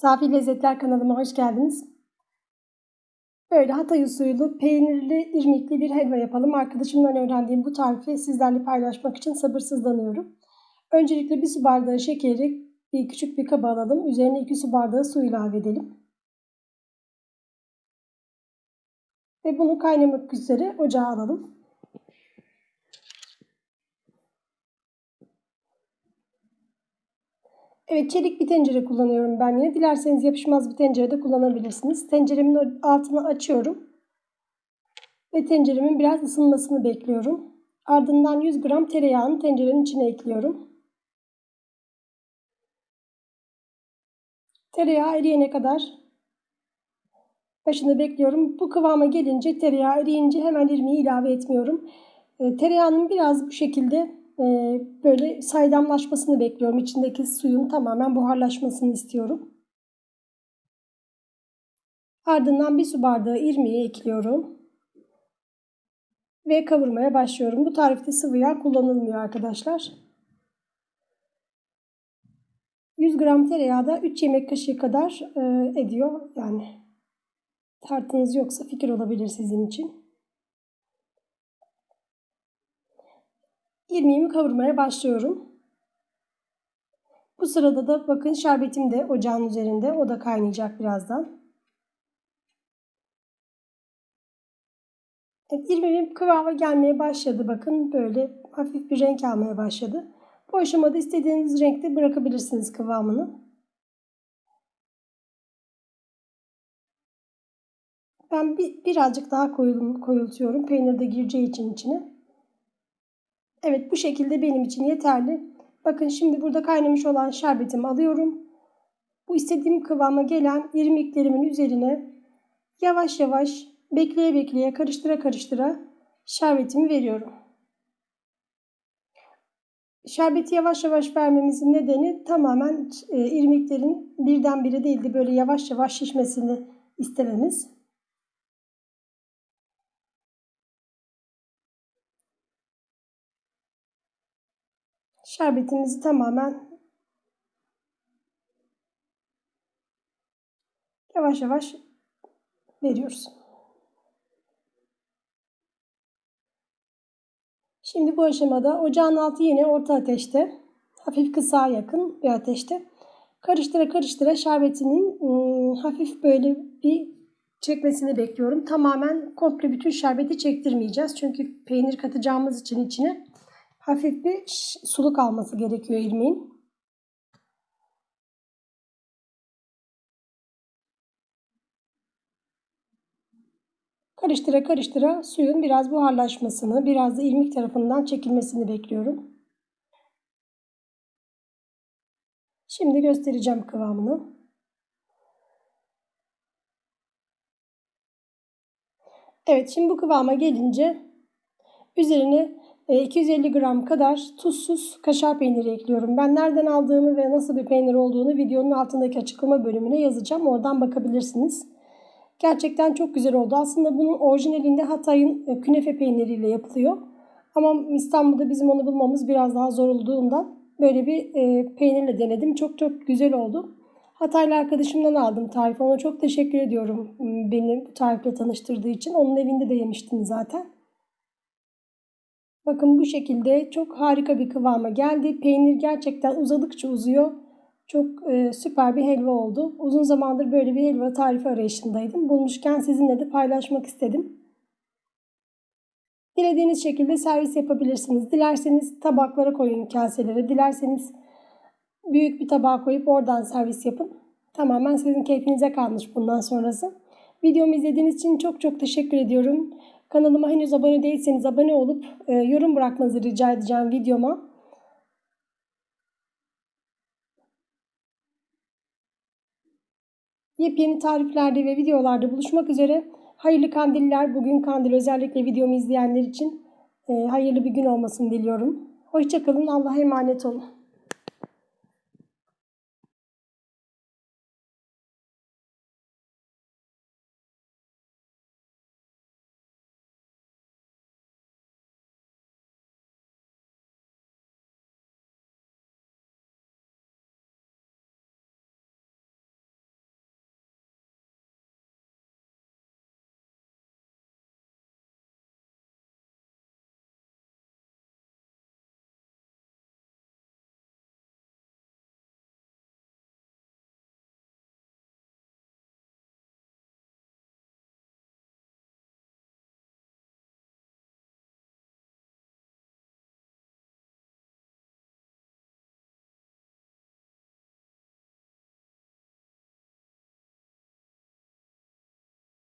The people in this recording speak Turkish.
Safi Lezzetler kanalıma hoş geldiniz. Böyle Hatay usulü peynirli, irmikli bir helva yapalım. Arkadaşımdan öğrendiğim bu tarifi sizlerle paylaşmak için sabırsızlanıyorum. Öncelikle bir su bardağı şekeri bir küçük bir kaba alalım. Üzerine 2 su bardağı su ilave edelim. Ve bunu kaynamak üzere ocağa alalım. Evet çelik bir tencere kullanıyorum ben yine. Dilerseniz yapışmaz bir tencere de kullanabilirsiniz. Tenceremin altını açıyorum. Ve tenceremin biraz ısınmasını bekliyorum. Ardından 100 gram tereyağını tencerenin içine ekliyorum. Tereyağı eriyene kadar başında bekliyorum. Bu kıvama gelince tereyağı eriyince hemen irmiği ilave etmiyorum. E, tereyağının biraz bu şekilde ee, böyle saydamlaşmasını bekliyorum. İçindeki suyun tamamen buharlaşmasını istiyorum. Ardından bir su bardağı irmiği ekliyorum. Ve kavurmaya başlıyorum. Bu tarifte sıvı yağ kullanılmıyor arkadaşlar. 100 gram tereyağı da 3 yemek kaşığı kadar e, ediyor. Yani tartınız yoksa fikir olabilir sizin için. İrmiğimi kavurmaya başlıyorum. Bu sırada da bakın şerbetim de ocağın üzerinde. O da kaynayacak birazdan. Evet, irmiğim kıvama gelmeye başladı. Bakın böyle hafif bir renk almaya başladı. Bu aşamada istediğiniz renkte bırakabilirsiniz kıvamını. Ben bir, birazcık daha koyultuyorum. Peynir de gireceği için içine. Evet bu şekilde benim için yeterli. Bakın şimdi burada kaynamış olan şerbetimi alıyorum. Bu istediğim kıvama gelen irmiklerimin üzerine yavaş yavaş bekleye bekleye karıştıra karıştıra şerbetimi veriyorum. Şerbeti yavaş yavaş vermemizin nedeni tamamen e, irmiklerin birdenbire değil de böyle yavaş yavaş şişmesini istememiz. Şerbetimizi tamamen yavaş yavaş veriyoruz. Şimdi bu aşamada ocağın altı yine orta ateşte, hafif kısa yakın bir ateşte karıştıra karıştıra şerbetinin ıı, hafif böyle bir çekmesini bekliyorum. Tamamen komple bütün şerbeti çektirmeyeceğiz. Çünkü peynir katacağımız için içine hafif bir suluk alması gerekiyor irmiğin. Karıştıra karıştıra suyun biraz buharlaşmasını, biraz da irmik tarafından çekilmesini bekliyorum. Şimdi göstereceğim kıvamını. Evet şimdi bu kıvama gelince üzerine 250 e, gram kadar tuzsuz kaşar peyniri ekliyorum. Ben nereden aldığımı ve nasıl bir peynir olduğunu videonun altındaki açıklama bölümüne yazacağım. Oradan bakabilirsiniz. Gerçekten çok güzel oldu. Aslında bunun orijinalinde Hatay'ın e, künefe peyniriyle yapılıyor. Ama İstanbul'da bizim onu bulmamız biraz daha zor olduğundan böyle bir e, peynirle denedim. Çok çok güzel oldu. Hataylı arkadaşımdan aldım tarifi. Ona çok teşekkür ediyorum beni bu tarifle tanıştırdığı için. Onun evinde de yemiştim zaten. Bakın bu şekilde çok harika bir kıvama geldi. Peynir gerçekten uzadıkça uzuyor. Çok e, süper bir helva oldu. Uzun zamandır böyle bir helva tarifi arayışındaydım. Bulmuşken sizinle de paylaşmak istedim. Dilediğiniz şekilde servis yapabilirsiniz. Dilerseniz tabaklara koyun kaselere. Dilerseniz büyük bir tabağa koyup oradan servis yapın. Tamamen sizin keyfinize kalmış bundan sonrası. Videomu izlediğiniz için çok çok teşekkür ediyorum. Kanalıma henüz abone değilseniz abone olup e, yorum bırakmanızı rica edeceğim videoma. Yepyeni tariflerde ve videolarda buluşmak üzere. Hayırlı kandiller. Bugün kandil özellikle videomu izleyenler için e, hayırlı bir gün olmasını diliyorum. Hoşçakalın. Allah'a emanet olun.